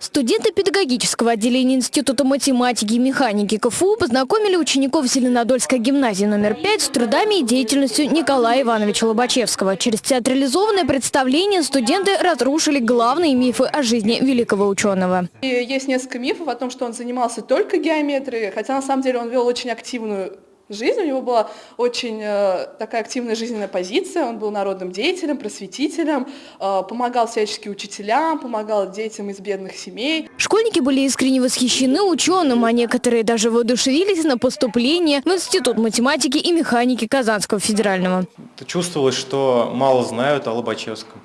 Студенты педагогического отделения Института математики и механики КФУ познакомили учеников Зеленодольской гимназии номер 5 с трудами и деятельностью Николая Ивановича Лобачевского. Через театрализованное представление студенты разрушили главные мифы о жизни великого ученого. И есть несколько мифов о том, что он занимался только геометрией, хотя на самом деле он вел очень активную жизнь. У него была очень э, такая активная жизненная позиция. Он был народным деятелем, просветителем, э, помогал всячески учителям, помогал детям из бедных семей. Школьники были искренне восхищены ученым, а некоторые даже воодушевились на поступление в Институт математики и механики Казанского федерального. Чувствовалось, что мало знают о Лобачевском.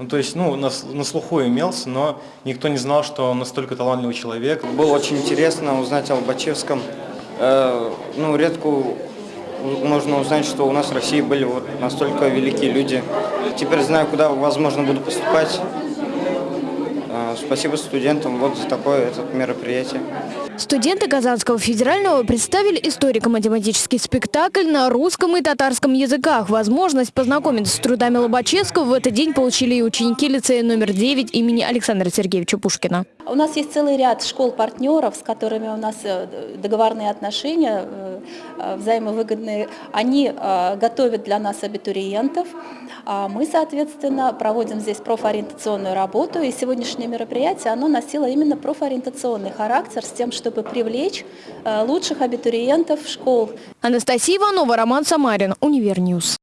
Ну, то есть, ну, на, на слуху имелся, но никто не знал, что он настолько талантливый человек. Было очень интересно узнать о Лобачевском. Э, ну, редко можно узнать, что у нас в России были вот настолько великие люди. Теперь знаю, куда, возможно, буду поступать. Э, спасибо студентам вот за такое это мероприятие. Студенты Казанского федерального представили историко-математический спектакль на русском и татарском языках. Возможность познакомиться с трудами Лобачевского в этот день получили и ученики лицея номер 9 имени Александра Сергеевича Пушкина. У нас есть целый ряд школ-партнеров, с которыми у нас э, договорные отношения, э, э, взаимовыгодные. Они готовят для нас абитуриентов. А мы, соответственно, проводим здесь профориентационную работу. И сегодняшнее мероприятие, оно носило именно профориентационный характер с тем, чтобы привлечь лучших абитуриентов школ. Анастасия Иванова, Роман Самарин, Универ News.